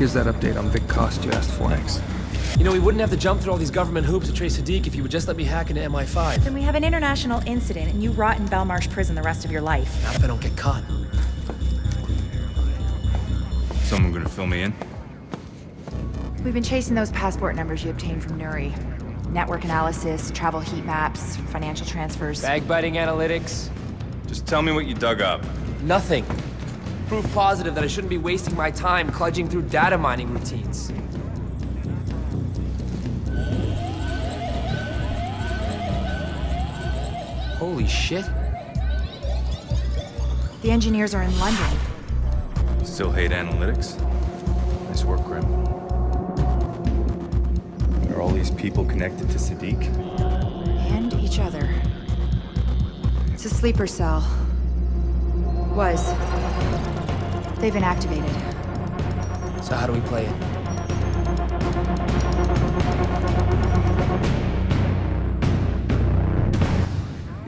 Here's that update on Vic Coste you asked for. Thanks. You know, we wouldn't have to jump through all these government hoops to trace Sadiq if you would just let me hack into MI5. Then we have an international incident and you rot in Belmarsh prison the rest of your life. Not if I don't get caught. Someone gonna fill me in? We've been chasing those passport numbers you obtained from Nuri. Network analysis, travel heat maps, financial transfers. Bag-biting analytics. Just tell me what you dug up. Nothing. Proof positive that I shouldn't be wasting my time cludging through data mining routines. Holy shit. The engineers are in London. Still hate analytics? Nice work, Grim. Are all these people connected to Sadiq? And each other. It's a sleeper cell. Was. They've been activated. So how do we play it?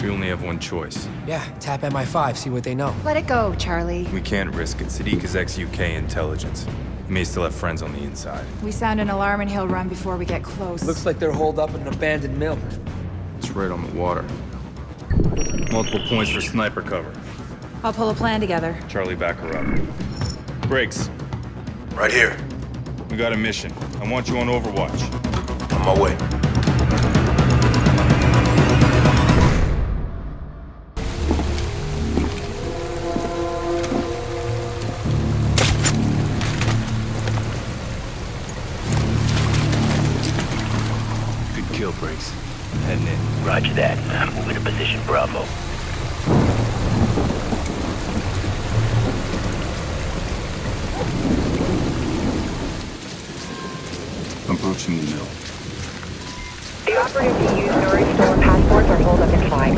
We only have one choice. Yeah, tap MI5, see what they know. Let it go, Charlie. We can't risk it. Sadiq is ex-UK intelligence. He may still have friends on the inside. We sound an alarm and he'll run before we get close. Looks like they're holed up in an abandoned mill. It's right on the water. Multiple points for sniper cover. I'll pull a plan together. Charlie, back her up. Briggs, Right here. we got a mission. I want you on Overwatch. On my way. Approaching the mill. The operatives who used Nuri's stolen passports are holed up inside.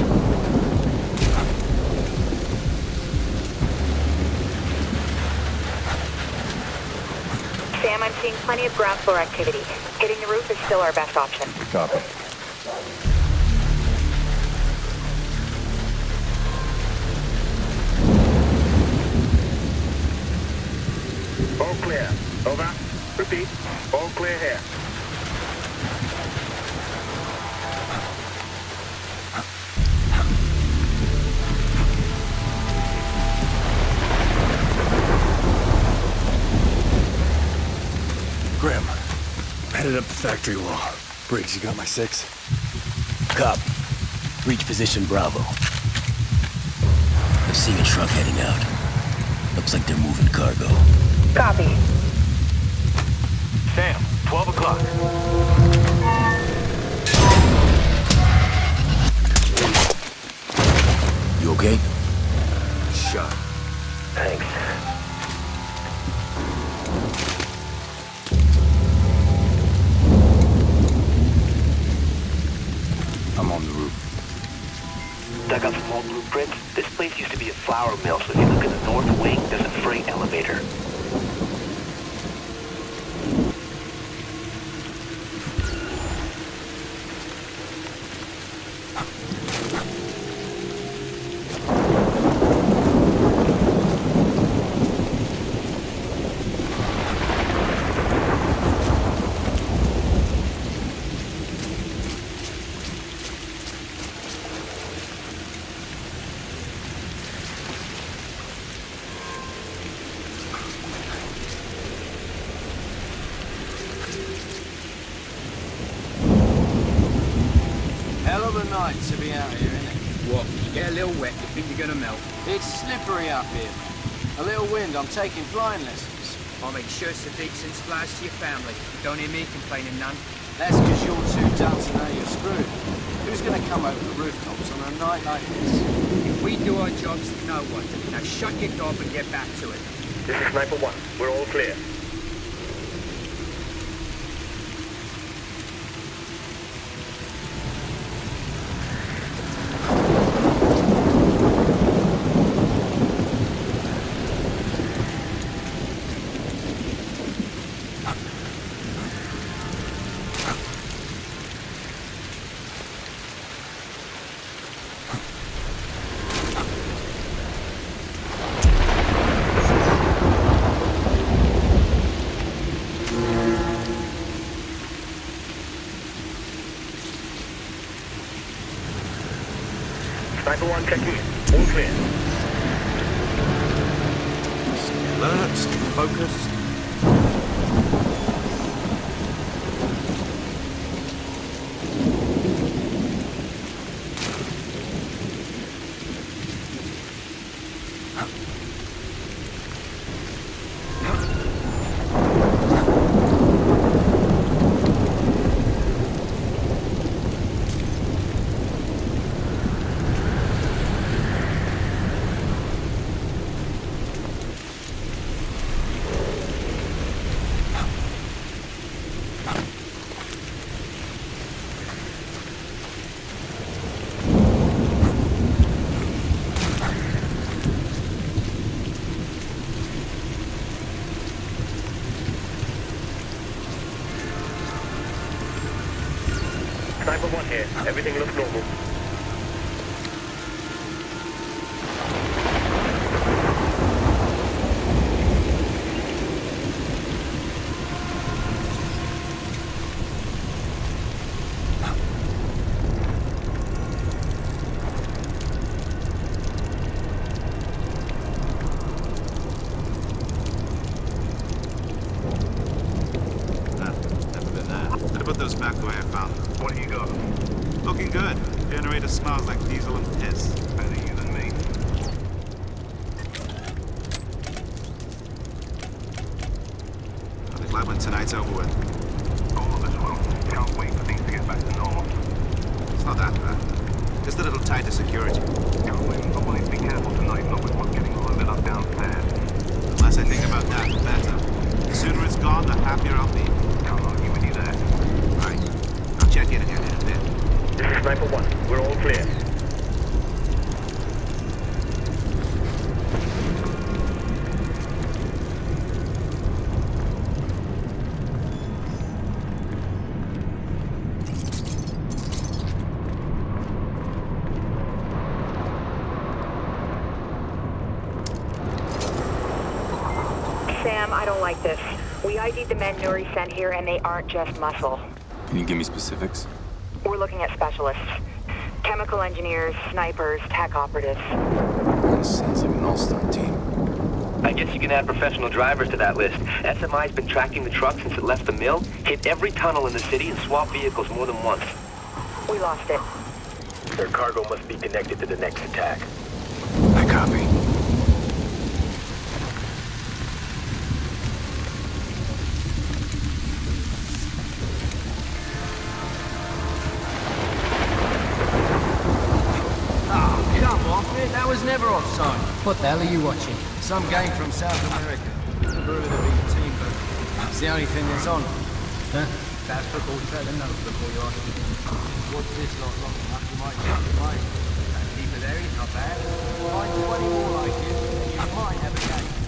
Sam, I'm seeing plenty of ground floor activity. Hitting the roof is still our best option. Copy. All clear. Over. Repeat. All clear here. Headed up the factory wall. Briggs, you got my six? Cop. Reach position Bravo. I'm seeing a truck heading out. Looks like they're moving cargo. Copy. Sam, 12 o'clock. You okay? Shot. Thanks. Flour mill, so if you look at the north wing, there's a freight elevator. Hell of a night to be out here, isn't it? What? You get a little wet, you think you're gonna melt. It's slippery up here. A little wind, I'm taking flying lessons. I'll make sure Sadiq sends flowers to your family. Don't hear me complaining none. That's because you're too dumb to know you're screwed. Who's gonna come over the rooftops on a night like this? If we do our jobs, no one. Now shut your gob and get back to it. This is Sniper 1. We're all clear. Sniper 1 check in. All clear. Alert, stay focused. Sniper 1 here. Everything looks normal. Nah, never been there. I'd put those back the way I found them. What do you got? Looking good. Generator smells like diesel and piss. Better you than me. I'll be glad when tonight's over with. All of us will. Can't wait for things to get back to normal. It's not that bad. Just a little tighter security. Colin, I want you to be careful tonight, not with what's getting loaded up downstairs. The less I think about that, the better. The sooner it's gone, the happier I'll be. Can't argue with you there. Right. I'll check in again in a bit. This is Sniper 1. We're all clear. Sam, I don't like this. We ID'd the men Nuri sent here, and they aren't just muscle. Can you give me specifics? We're looking at specialists. Chemical engineers, snipers, tech operatives. This sounds like an all-star team. I guess you can add professional drivers to that list. SMI's been tracking the truck since it left the mill, hit every tunnel in the city, and swapped vehicles more than once. We lost it. Their cargo must be connected to the next attack. I copy. What the hell are you watching? Some game from South America. Of the big team, but it's the only thing that's on. Huh? That's football. You better know football, you are. What's this lot long enough? You might change your mind. Keep it there, he's not bad. Find 20 more like him, and you might have a game.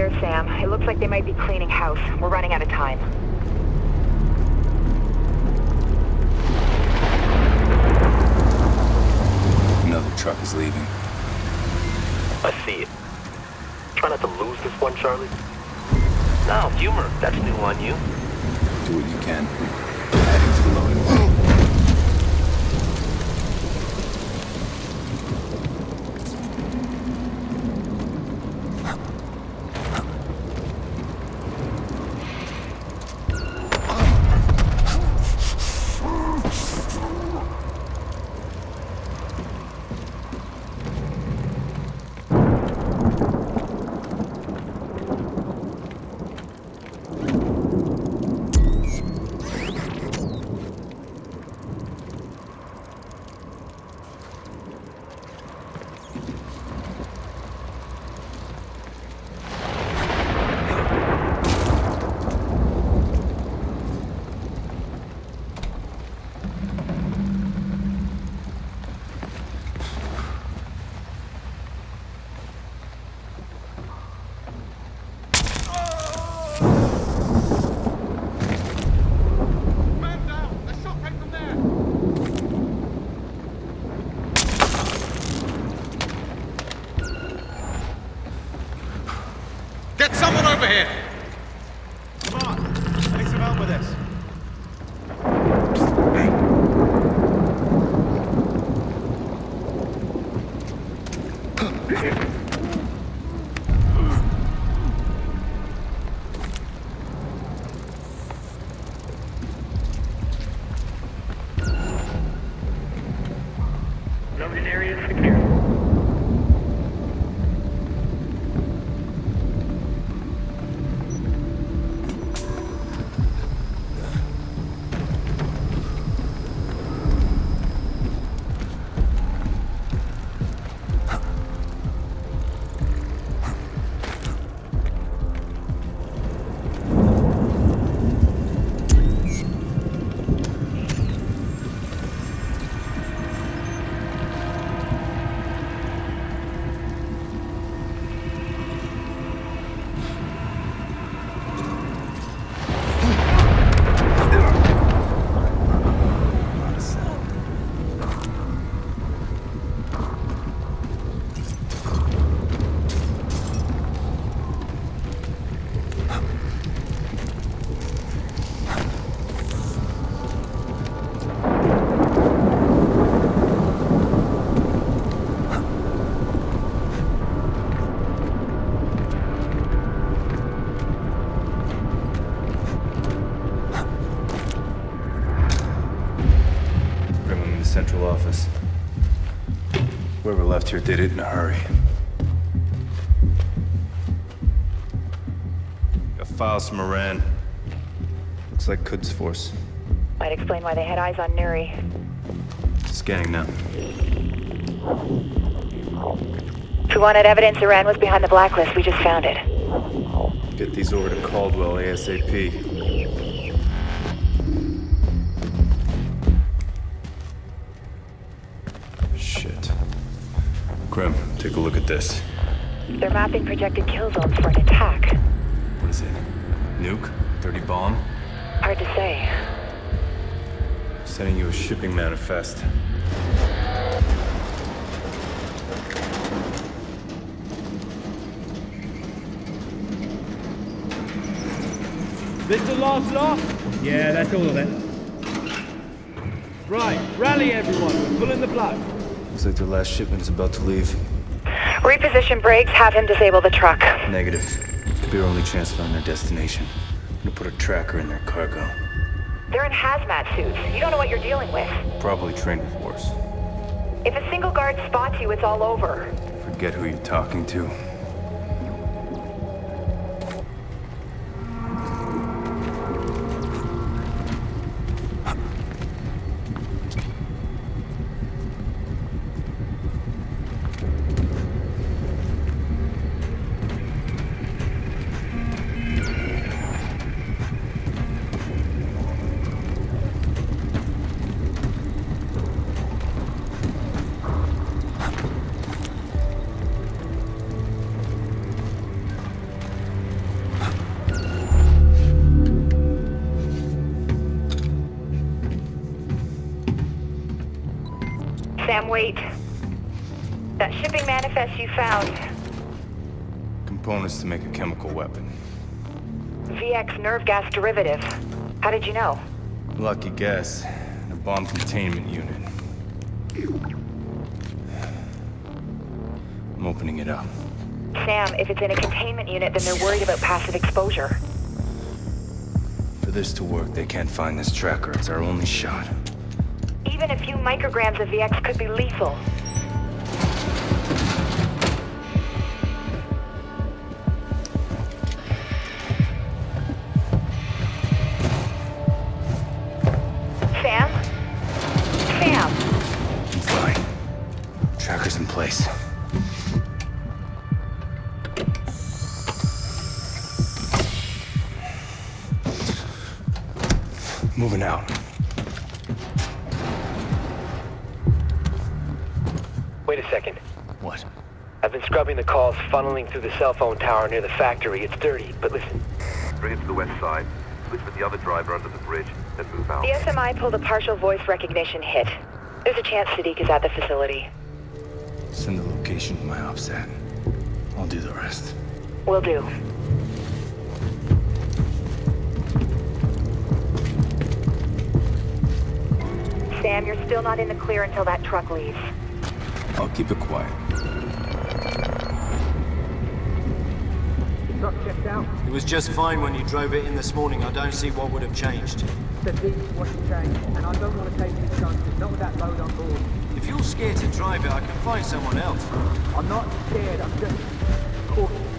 Moving downstairs, Sam. It looks like they might be cleaning house. We're running out of time. Another truck is leaving. I see it. Try not to lose this one, Charlie. No, humor. That's new on you. Do what you can. Over here! Come on, I need some help with this. Logan Whoever did it in a hurry. Got files from Iran. Looks like Quds Force. Might explain why they had eyes on Nuri. Scanning now. If we wanted evidence Iran was behind the blacklist, we just found it. Get these over to Caldwell ASAP. Grim, take a look at this. They're mapping projected kill zones for an attack. What is it? Nuke? Dirty bomb? Hard to say. Sending you a shipping manifest. This the last lot? Yeah, that's all of it. Right, rally everyone, we're pulling the plug. Looks like their last shipment is about to leave. Reposition Briggs, have him disable the truck. Negative. Could be our only chance to find their destination. I'm gonna put a tracker in their cargo. They're in hazmat suits. You don't know what you're dealing with. Probably trained with worse. If a single guard spots you, it's all over. Forget who you're talking to. Wait. That shipping manifest you found, Components to make a chemical weapon. VX nerve gas derivative. How did you know? Lucky guess. A bomb containment unit. I'm opening it up. Sam, if it's in a containment unit, then they're worried about passive exposure. For this to work, they can't find this tracker. It's our only shot. Even a few micrograms of VX could be lethal. Sam? Sam! Fine. Tracker's in place. Moving out. I've been the calls funneling through the cell phone tower near the factory. It's dirty, but listen. Bring it to the west side. Switch with the other driver under the bridge, then move out. The SMI pulled a partial voice recognition hit. There's a chance Sadiq is at the facility. Send the location to my OPSAT. I'll do the rest. Will do. Sam, you're still not in the clear until that truck leaves. I'll keep it quiet. Truck checked out. It was just fine when you drove it in this morning. I don't see what would have changed. The deep wasn't changed, and I don't want to take any chances, not with that load on board. If you're scared to drive it, I can find someone else. I'm not scared, I'm just cautious.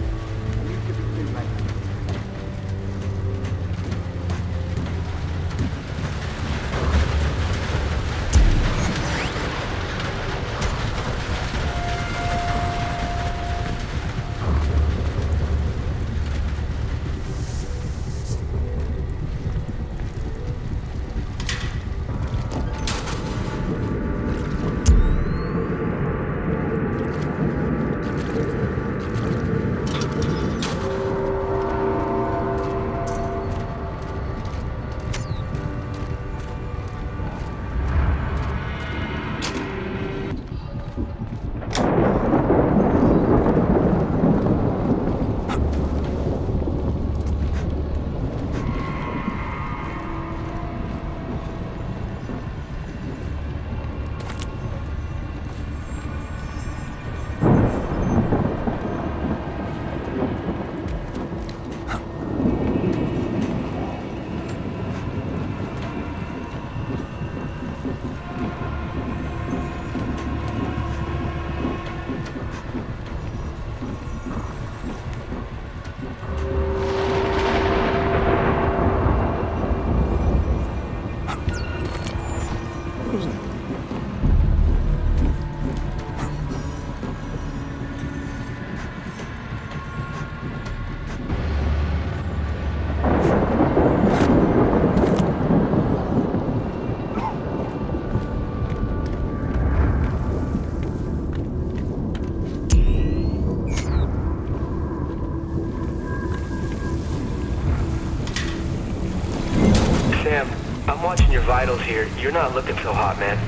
I'm watching your vitals here. You're not looking so hot, man.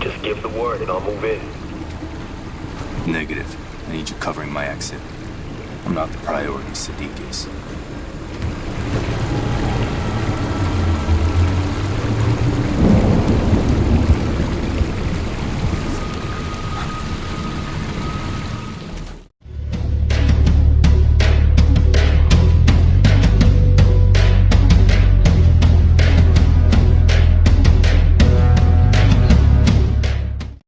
Just give the word and I'll move in. Negative. I need you covering my exit. I'm not the priority Sadiq is.